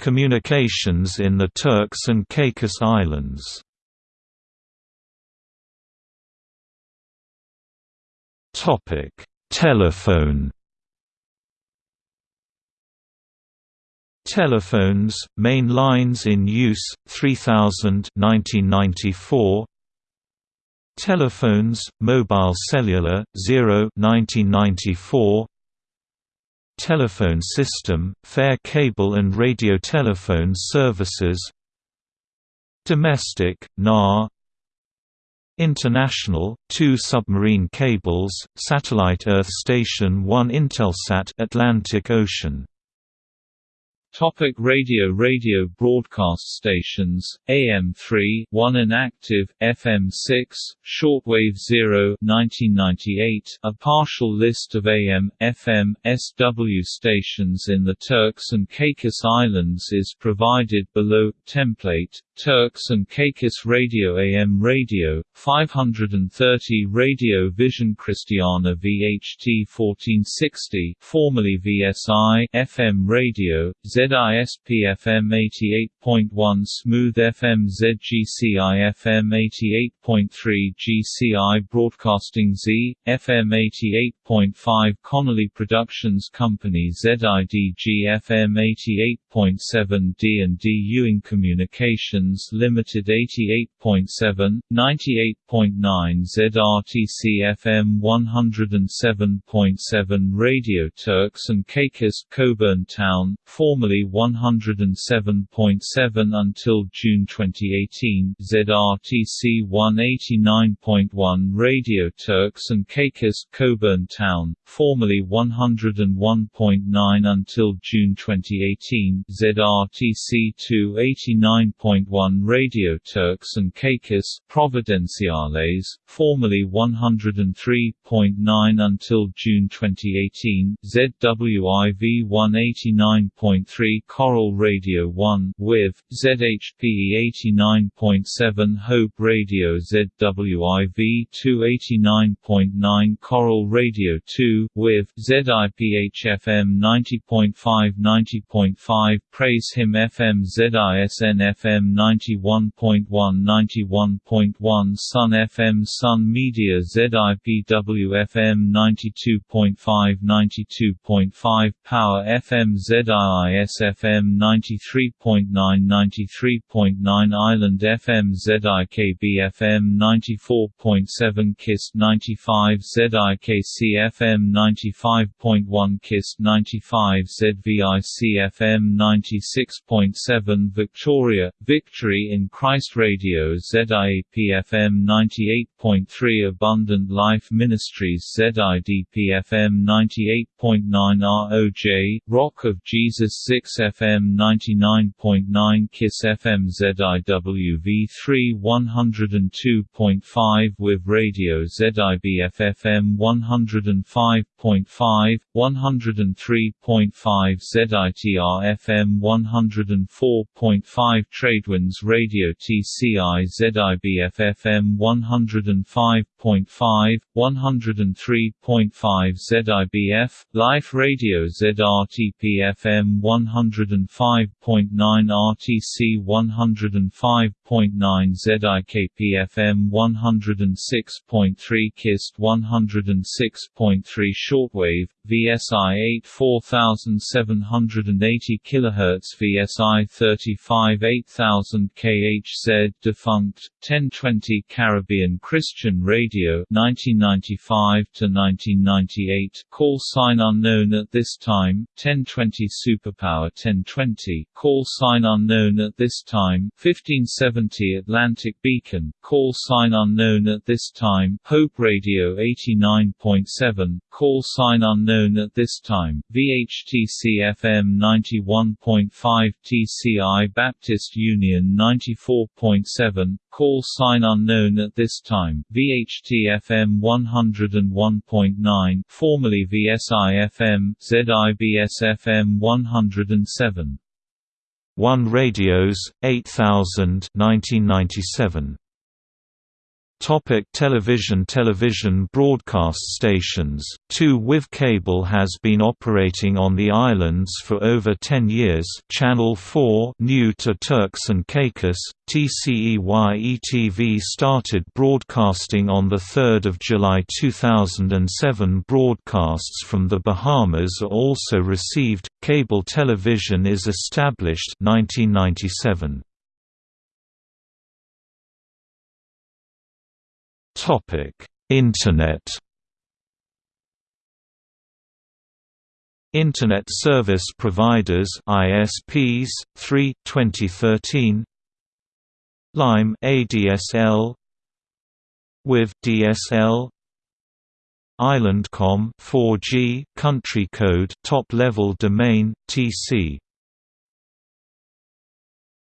Communications in the Turks and Caicos Islands Telephone Telephones, main lines in use, 3000 1994. Telephones, mobile cellular, 0 1994. Telephone system, fare cable and radio telephone services Domestic, NAR International, two submarine cables, Satellite Earth Station 1 Intelsat Atlantic Ocean Topic radio Radio broadcast stations, AM3 1 inactive, FM6, shortwave 0 1998, a partial list of AM, FM, SW stations in the Turks and Caicos Islands is provided below, template, Turks and Caicos Radio AM Radio, 530 Radio Vision Cristiana VHT 1460 formerly VSI FM Radio, ZISP FM 88.1 Smooth FM ZGCI FM 88.3 GCI Broadcasting Z, FM 88.5 Connolly Productions Company ZIDG FM 88.7 D&D Ewing Communications Limited 88.7, 98.9 ZRTC FM 107.7 Radio Turks and Caicos Cockburn Town, formerly 107.7 until June 2018 ZRTC 189.1 Radio Turks and Caicos Cockburn Town, formerly 101.9 until June 2018 ZRTC 289.1 1 Radio Turks and Caicos Providenciales, formerly 103.9 until June 2018, ZWIV 189.3 Coral Radio 1 with ZHPE 89.7 Hope Radio ZWIV 289.9 Coral Radio 2 with ZIPH FM 90.5 90.5 Praise Him FM ZISN FM 91.1 91.1 Sun FM Sun Media ZIPW FM 92.5 92.5 Power FM ZIIS FM 93.9 93.9 Island FM ZIKB FM 94.7 KISS 95 ZIKC FM 95.1 KISS 95 ZVIC FM 96.7 Victoria, Victoria Victory in Christ Radio ZIAP-FM 98.3 Abundant Life Ministries ZIDP-FM 98.9 ROJ, Rock of Jesus 6-FM 99.9 KISS FM ZIWV3 102.5 with Radio ZIBF-FM 105.5, 103.5 ZITR-FM 104.5 Radio TCI ZIBF FM 105.5, 103.5 ZIBF, Life Radio ZRTP FM 105.9 RTC 105.9 ZIKPFM 106.3 KIST 106.3 Shortwave, VSI 8 4780 kHz VSI 35 8000 KHZ defunct 1020 Caribbean Christian Radio 1995 to 1998 call sign unknown at this time 1020 Superpower 1020 call sign unknown at this time 1570 Atlantic Beacon call sign unknown at this time Hope Radio 89.7 call sign unknown at this time VHTC FM 91.5 TCI Baptist Union 94.7, call sign unknown at this time, VHT FM 101.9 formerly VSI FM, ZIBS FM 107. 1 Radios, 8000 1997. Topic television Television broadcast stations, two with cable has been operating on the islands for over 10 years. Channel 4 new to Turks and Caicos, TCEYE-TV started broadcasting on 3 July 2007 Broadcasts from the Bahamas are also received, cable television is established 1997. Internet. Internet Service Providers ISPs 3 2013 Lime ADSL with DSL Islandcom 4G country code top level domain TC